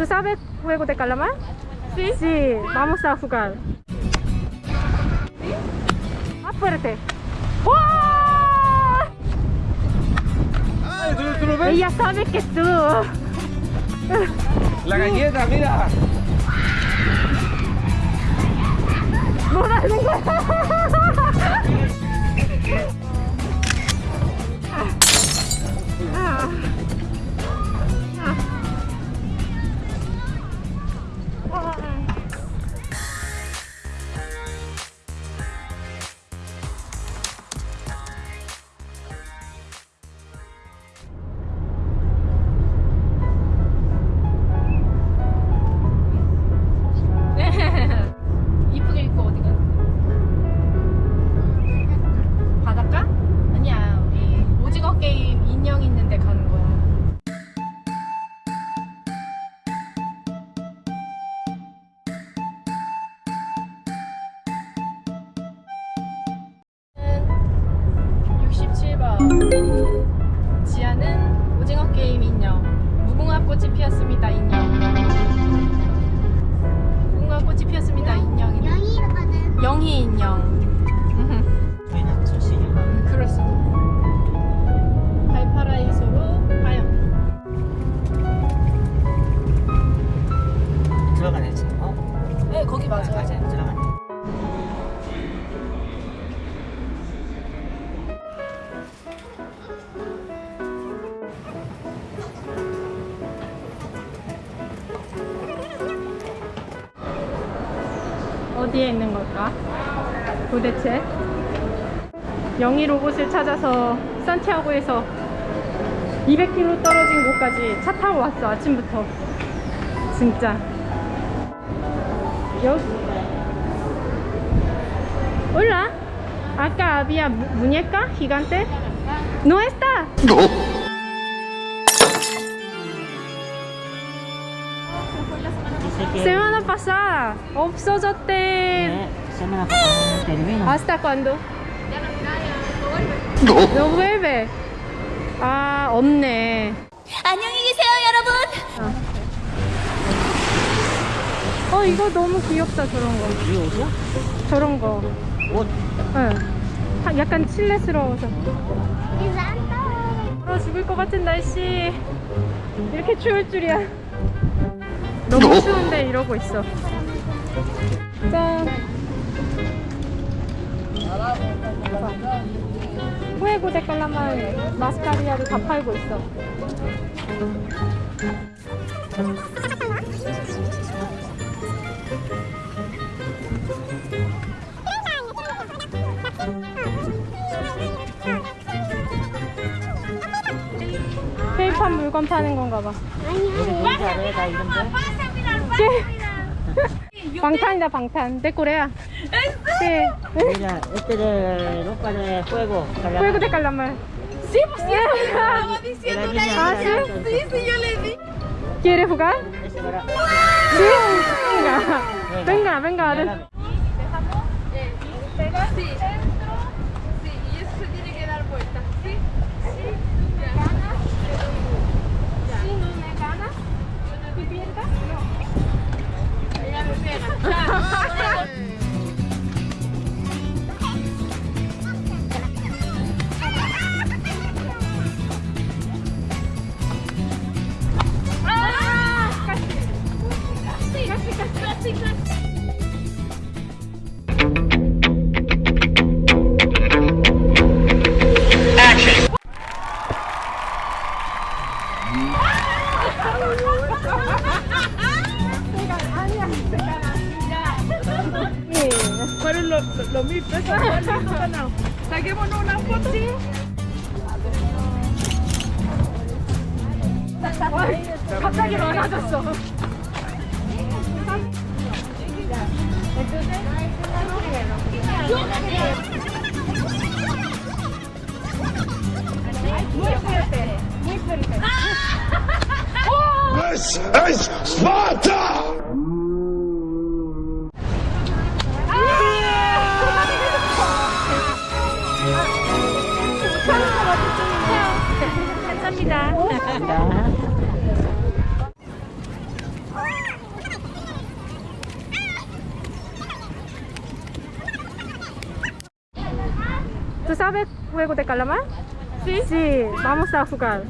¿Tú sabes juego de calamar? Sí. Sí, vamos a jugar. Más fuerte. ¡Wow! Ay, ¿tú, tú lo ves? Ella sabe que tú. La galleta, mira. 인형. 무궁화 꽃이 피었습니다 인형. 무궁화 꽃이 피었습니다 인형이. 영희거든. 영희 인형. 저희는 초시 그렇습니다. 발파라이소로 가요 들어가네 지금 어? 네 거기 맞아요. 맞아요 어디에 있는 걸까? 도대체? 영희 로봇을 찾아서 산티아고에서 200km 떨어진 곳까지 차 타고 왔어 아침부터. 진짜. 여기. Acá había mu- muñeca gigante No está Dice que Semana pasada 없어졌대 eh, semana pasada termina ¿Hasta cuándo? No vuelve. 아, 없네. 안녕히 계세요, 여러분. 어, 이거 너무 귀엽다, 저런 거. 이 옷이야? 저런 거. 옷 응. 하- 약간 칠레스러워서. 얼어 죽을 것 같은 날씨. 이렇게 추울 줄이야. 너무 추운데 이러고 있어. 짠. 후에고 데칼라만 마스카리아를 다 팔고 있어. 판 물건 파는 건가 봐. 방탄이다 방탄. 데코레야. 네. Mira, este de ropa de fuego. Fuego de calamar. Sí, pues sí, estaba diciendo la hija. Sí, sí, yo le di. ¿Quiere jugar? Sí. Venga, venga, venga. venga. ¿Dejamos? Sí. Sí. Y eso se tiene que dar vuelta, ¿sí? Fueron los, los, los mil pesos. ¿cuál es tu ganado? Saquémonos una foto. 갑자기 많아졌어. Muy fuerte, muy fuerte. This is Sparta! Sabe juego de calamar? Sí. Sí, vamos a jugar.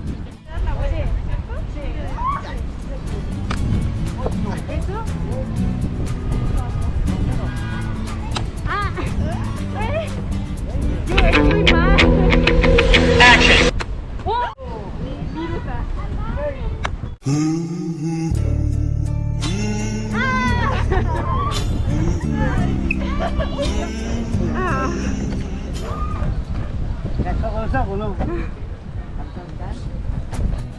Ya comenzamos, ¿no?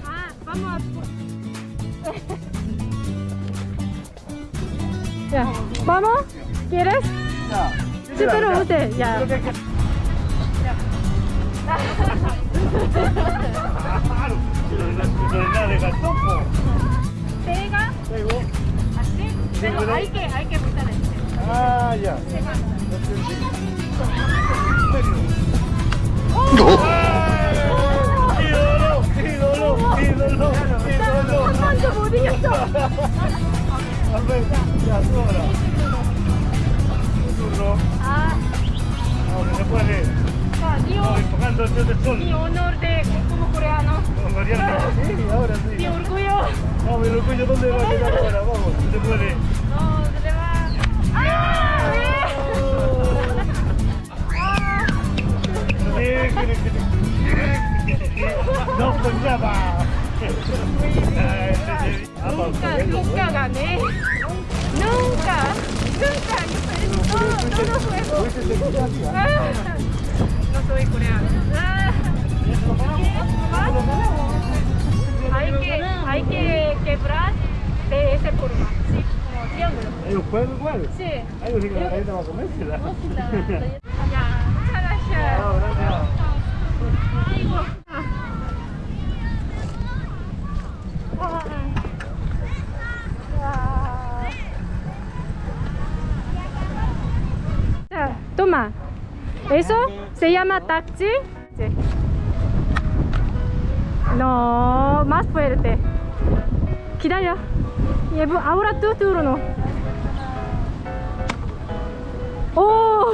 Ah, vamos a... Ya, ¿vamos? ¿Quieres? Sí, pero usted, ya. Pega así, pero hay que, hay que apretar este. Ah, ya. ídolo, ¡Cuánto bonito! A ver, ya, sobra. Turno. Ah, Ahora se puede. ah, enfocando el del sol. mi como coreano. Con Mariana. Sí, ahora Mi sí. orgullo. Vamos, el orgullo, ¿dónde va a llegar ahora? Vamos, se puede. No, se le va. ¡Ah! ¡Ah! No pensaba. Nunca, nunca gané. Nunca, nunca. Yo perdí todo, todo juego. Ah, No soy coreano. Ah. Hay que, hay que quebrar de esa forma. Sí, como triángulo. ¿Hay un juego igual? Sí. Hay un que la gente va a comérsela. Ya, gracias. No, gracias. 자, eso se llama taxi. No, más fuerte. Quédalo. Ahora tu turno. ¡Oh!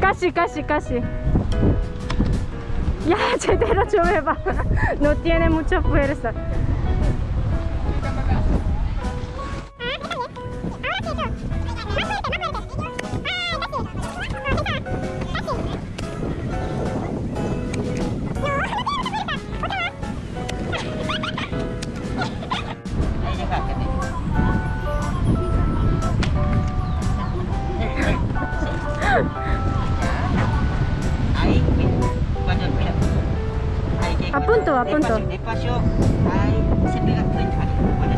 Casi, casi, casi. Ya, chetero, llueva. No tiene mucha fuerza.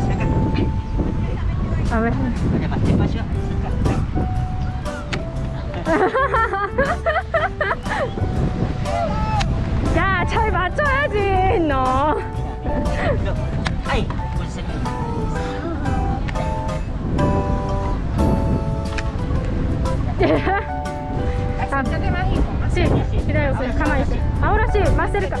saca, A ver. cuando más despacio, 야, 잘 맞춰야지, 너. saca. Ahí, pues se pega. 아, sí, 기다려, 그냥 가만히 있어. Ahora sí, más cerca.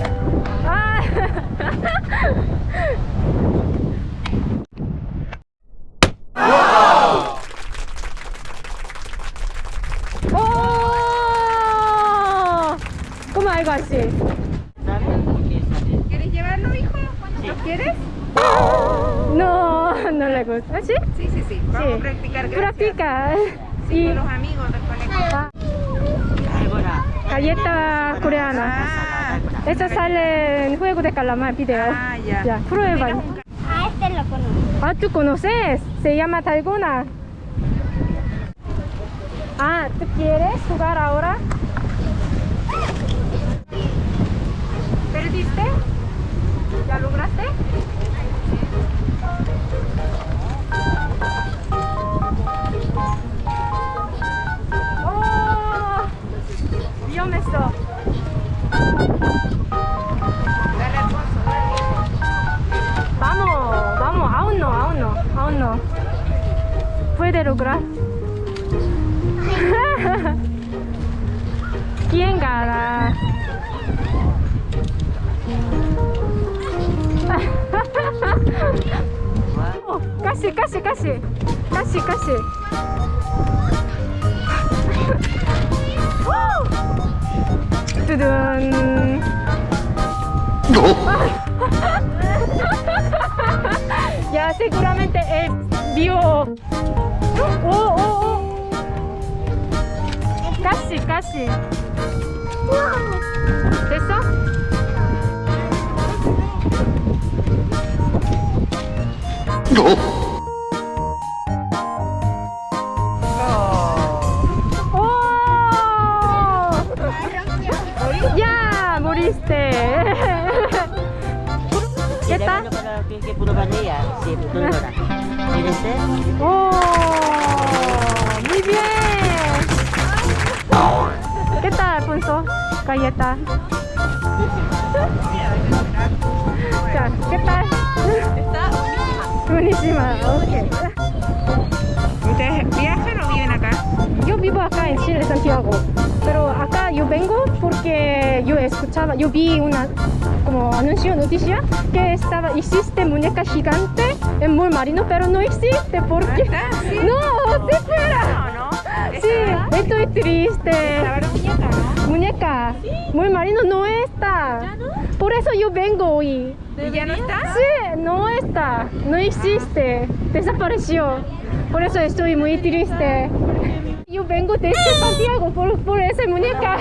Algo así? ¿Quieres llevarlo, hijo? ¿Lo quieres? No, no le gusta. ¿Sí? Sí, sí, sí. Vamos Sí. a practicar. gracias. Practica. Sí, Y con los amigos del colegio. ah, Ay, bueno. galleta coreana. Ah, Eso sale en Juego de Calamar video. ah, ya. Ya, prueba. A este lo conozco. Ah, ¿tú conoces? Se llama Dalgona. Ah, ¿tú quieres jugar ahora? ¿Ya lograste? ¡Oh! Bien esto. Vamos, vamos, aún no, aún no, aún no. Puede lograr. ¿Quién gana? casi, casi, casi. Casi, casi. ¡Tudun! ya seguramente vio. ¡Oh, oh, oh, oh. Casi, casi. ¿Eso? No. 오, muy bien. ¿Qué tal, Alfonso? Galleta. 자, ¿qué tal? Buenísima, ok. ¿Ustedes viajan o viven acá? Yo vivo acá en Chile, Santiago. Pero acá yo vengo porque yo escuchaba, yo vi una como anuncio, noticia que estaba, existe muñeca gigante en Mall Marino, pero no existe porque... ¿Ah. No, sí fuera. No, no. Sí, estoy triste. La muñeca, ¿no? Muñeca, muy marino no está. Por eso yo vengo hoy. ¿Y ya no está? Sí, no está, no existe, desapareció. Por eso estoy muy triste. Yo vengo desde Santiago por, por esa muñeca.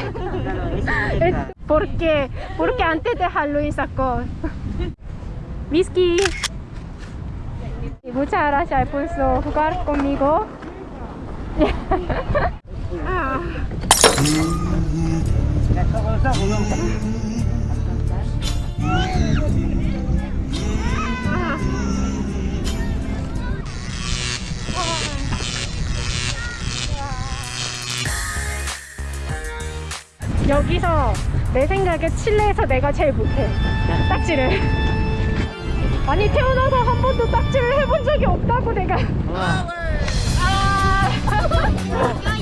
Es muñeca. porque, antes de Halloween sacó. Whisky. Muchas gracias por jugar conmigo. 여기서 내 생각에 칠레에서 내가 제일 못해 딱지를 아니 태어나서 한 번도 딱지를 해본 적이 없다고 내가 와.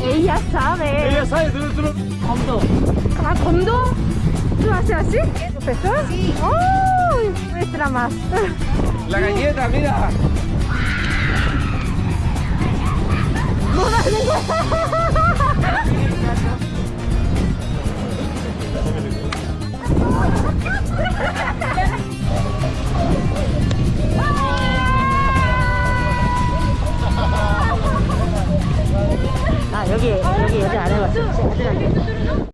에이야 사be Ella sabe, tú, tú, 컴도. 아 검도? ¿Tú haces así? ¿Profesor? Sí. ¡Oh! Muestra más. La galleta, mira. 뭐 하는 거야? 아 여기 여기 여자 안 해봤어.